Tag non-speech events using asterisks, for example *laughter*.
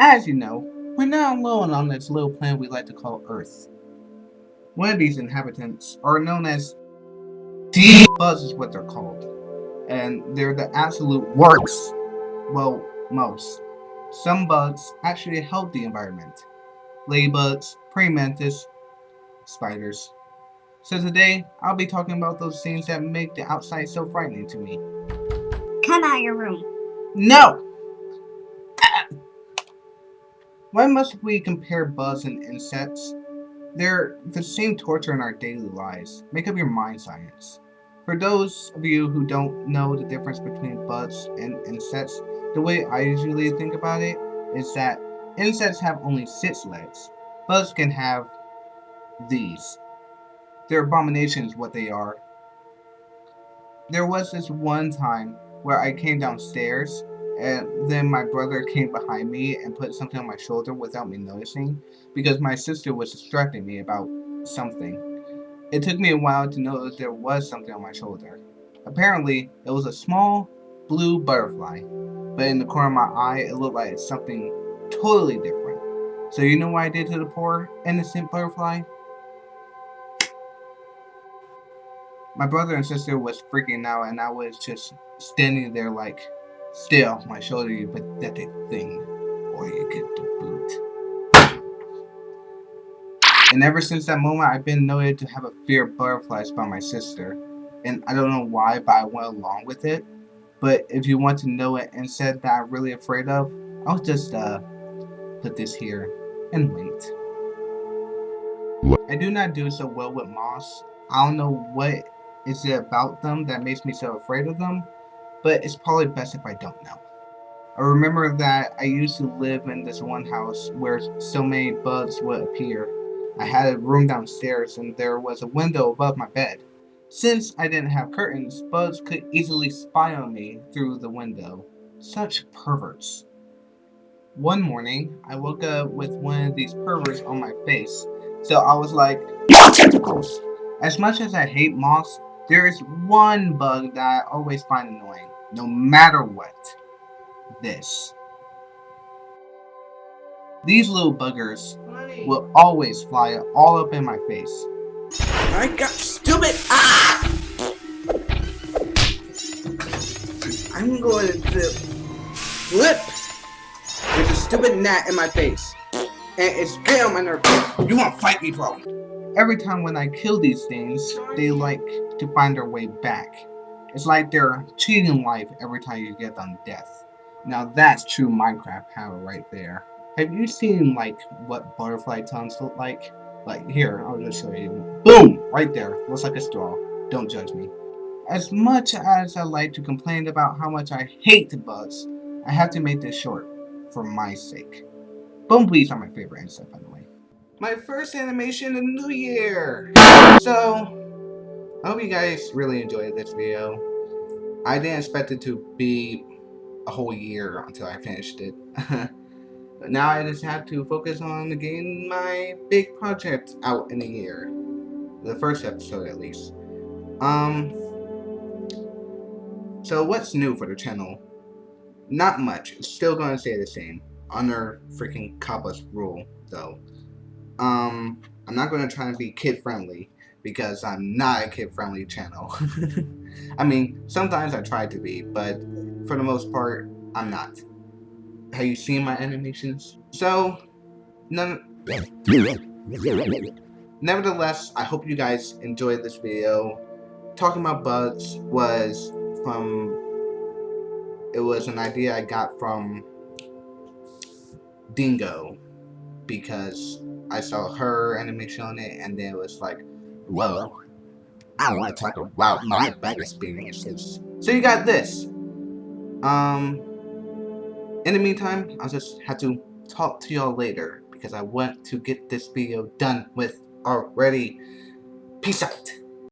As you know, we're not alone on this little planet we like to call Earth. One of these inhabitants are known as Buzz is what they're called. And they're the absolute worst. Well, most. Some bugs actually help the environment. Ladybugs, praying mantis, spiders. So today, I'll be talking about those things that make the outside so frightening to me. Come out of your room. No! Why must we compare bugs and insects? They're the same torture in our daily lives. Make up your mind science. For those of you who don't know the difference between bugs and insects, the way I usually think about it is that insects have only six legs. Bugs can have these. They're abominations what they are. There was this one time where I came downstairs and then my brother came behind me and put something on my shoulder without me noticing because my sister was distracting me about something. It took me a while to notice there was something on my shoulder. Apparently, it was a small blue butterfly, but in the corner of my eye, it looked like something totally different. So you know what I did to the poor, innocent butterfly? My brother and sister was freaking out and I was just standing there like, Stay off my shoulder, you pathetic thing, or you get the boot. And ever since that moment, I've been noted to have a fear of butterflies by my sister. And I don't know why, but I went along with it. But if you want to know an insect that I'm really afraid of, I'll just uh, put this here and wait. I do not do so well with moss. I don't know what is it about them that makes me so afraid of them, but it's probably best if I don't know. I remember that I used to live in this one house where so many bugs would appear. I had a room downstairs and there was a window above my bed. Since I didn't have curtains, bugs could easily spy on me through the window. Such perverts. One morning, I woke up with one of these perverts on my face, so I was like, More tentacles! As much as I hate moths, there is one bug that I always find annoying, no matter what. This. These little buggers will always fly all up in my face. I got stupid! Ah! I'm going to flip with a stupid gnat in my face. And it's gay on my nerve. You want to fight me, bro? Every time when I kill these things, they like to find their way back. It's like they're cheating life every time you get them death. Now that's true Minecraft power right there. Have you seen like what butterfly tongues look like? Like here, I'll just show you. Boom! Right there. Looks like a straw. Don't judge me. As much as I like to complain about how much I hate bugs, I have to make this short for my sake. Bumblebees are my favorite insect, by the way my first animation in the new year. So, I hope you guys really enjoyed this video. I didn't expect it to be a whole year until I finished it. but *laughs* now I just have to focus on getting my big project out in a year. The first episode at least. Um, so what's new for the channel? Not much. It's still gonna stay the same. Under freaking Kappa's rule, though. Um, I'm not going to try and be kid friendly because I'm not a kid friendly channel. *laughs* I mean, sometimes I try to be, but for the most part, I'm not. Have you seen my animations? So, none. Nevertheless, I hope you guys enjoyed this video. Talking about bugs was from. It was an idea I got from Dingo because I saw her animation on it, and then it was like, whoa, I want to talk about my bad experiences. So you got this. Um, in the meantime, I'll just have to talk to y'all later because I want to get this video done with already. Peace out.